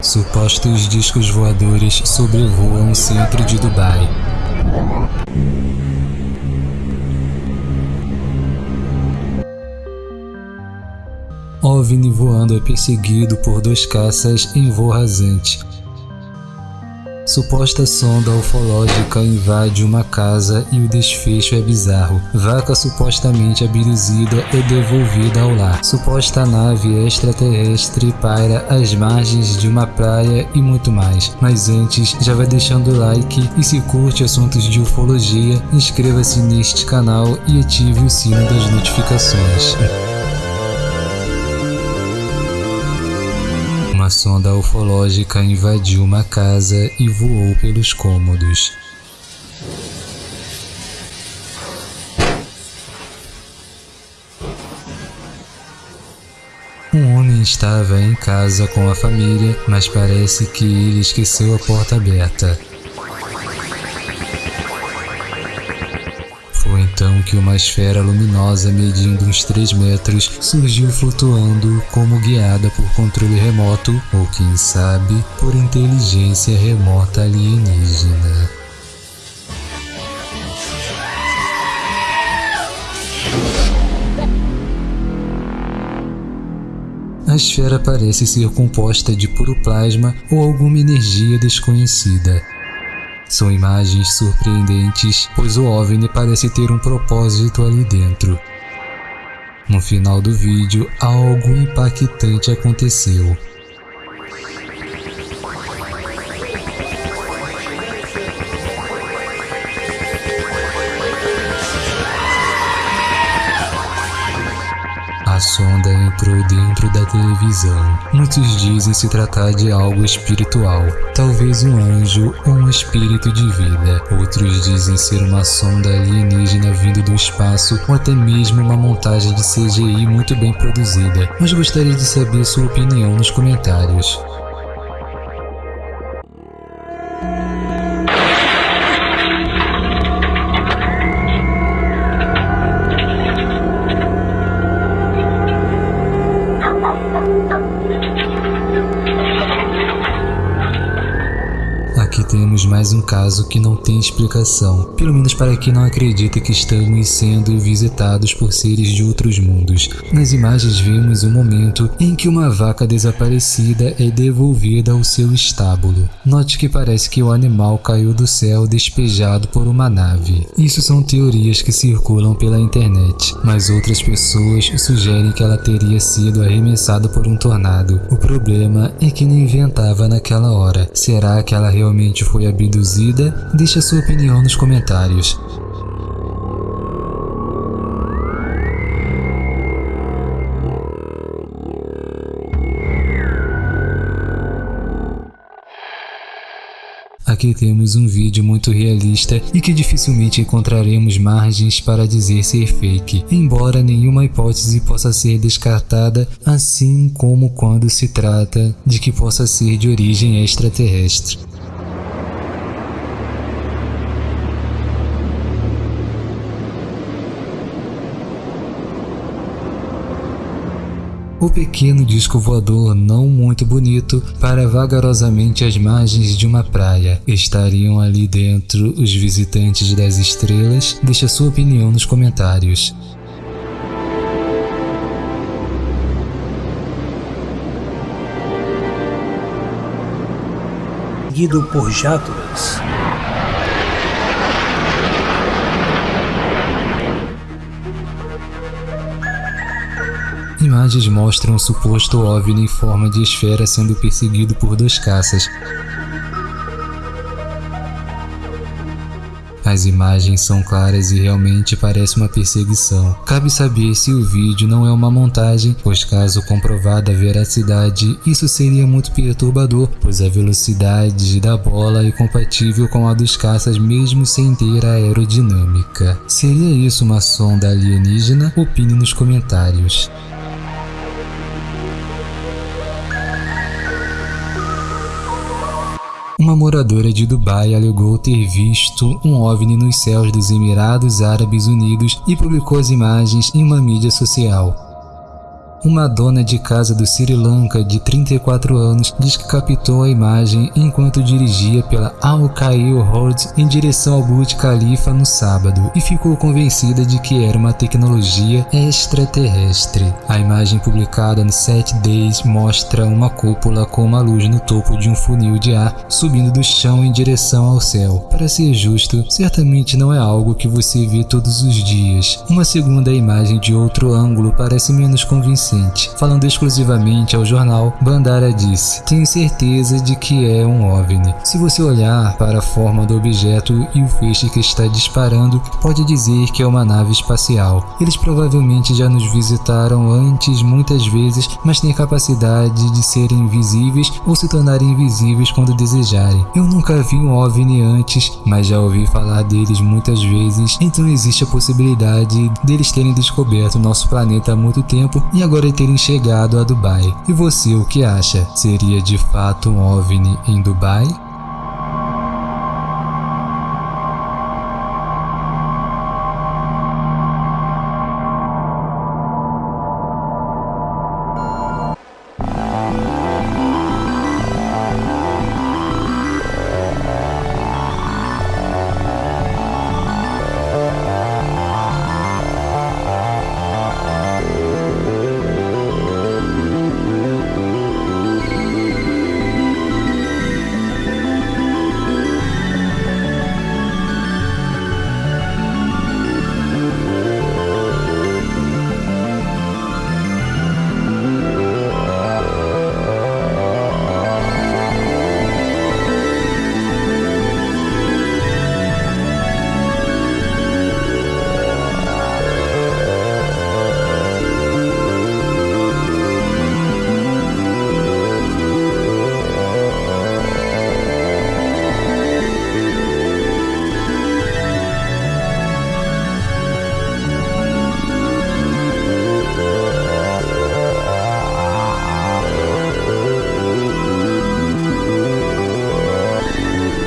Supostos discos voadores sobrevoam o centro de Dubai. OVNI voando é perseguido por dois caças em voo rasante. Suposta sonda ufológica invade uma casa e o desfecho é bizarro. Vaca supostamente abduzida é devolvida ao lar. Suposta nave extraterrestre paira às margens de uma praia e muito mais. Mas antes, já vai deixando o like e se curte assuntos de ufologia, inscreva-se neste canal e ative o sino das notificações. Uma sonda ufológica invadiu uma casa e voou pelos cômodos. Um homem estava em casa com a família, mas parece que ele esqueceu a porta aberta. Então que uma esfera luminosa medindo uns 3 metros surgiu flutuando como guiada por controle remoto ou quem sabe por inteligência remota alienígena. A esfera parece ser composta de puro plasma ou alguma energia desconhecida. São imagens surpreendentes, pois o OVNI parece ter um propósito ali dentro. No final do vídeo, algo impactante aconteceu. A sonda entrou dentro da televisão. Muitos dizem se tratar de algo espiritual, talvez um anjo ou um espírito de vida. Outros dizem ser uma sonda alienígena vindo do espaço ou até mesmo uma montagem de CGI muito bem produzida. Mas gostaria de saber sua opinião nos comentários. Aqui temos mais um caso que não tem explicação, pelo menos para quem não acredita que estamos sendo visitados por seres de outros mundos. Nas imagens vemos o um momento em que uma vaca desaparecida é devolvida ao seu estábulo. Note que parece que o animal caiu do céu despejado por uma nave. Isso são teorias que circulam pela internet, mas outras pessoas sugerem que ela teria sido arremessada por um tornado. O problema é que não inventava naquela hora. Será que ela realmente realmente foi abduzida? Deixe a sua opinião nos comentários. Aqui temos um vídeo muito realista e que dificilmente encontraremos margens para dizer ser fake, embora nenhuma hipótese possa ser descartada, assim como quando se trata de que possa ser de origem extraterrestre. O pequeno disco voador não muito bonito para vagarosamente às margens de uma praia. Estariam ali dentro os visitantes das estrelas? Deixe sua opinião nos comentários. Guido por jatos. Imagens mostram um suposto OVNI em forma de esfera sendo perseguido por dois caças. As imagens são claras e realmente parece uma perseguição. Cabe saber se o vídeo não é uma montagem, pois caso comprovada a veracidade, isso seria muito perturbador, pois a velocidade da bola é compatível com a dos caças mesmo sem ter aerodinâmica. Seria isso uma sonda alienígena? Opine nos comentários. Uma moradora de Dubai alegou ter visto um OVNI nos céus dos Emirados Árabes Unidos e publicou as imagens em uma mídia social. Uma dona de casa do Sri Lanka de 34 anos diz que captou a imagem enquanto dirigia pela Al Khail Road em direção ao Burj Khalifa no sábado e ficou convencida de que era uma tecnologia extraterrestre. A imagem publicada no 7 Days mostra uma cúpula com uma luz no topo de um funil de ar subindo do chão em direção ao céu. Para ser justo, certamente não é algo que você vê todos os dias. Uma segunda imagem de outro ângulo parece menos convincente. Falando exclusivamente ao jornal, Bandara disse: Tenho certeza de que é um OVNI. Se você olhar para a forma do objeto e o feixe que está disparando, pode dizer que é uma nave espacial. Eles provavelmente já nos visitaram antes muitas vezes, mas têm a capacidade de serem invisíveis ou se tornarem invisíveis quando desejarem. Eu nunca vi um OVNI antes, mas já ouvi falar deles muitas vezes, então existe a possibilidade deles terem descoberto nosso planeta há muito tempo e agora terem chegado a Dubai. E você o que acha? Seria de fato um OVNI em Dubai?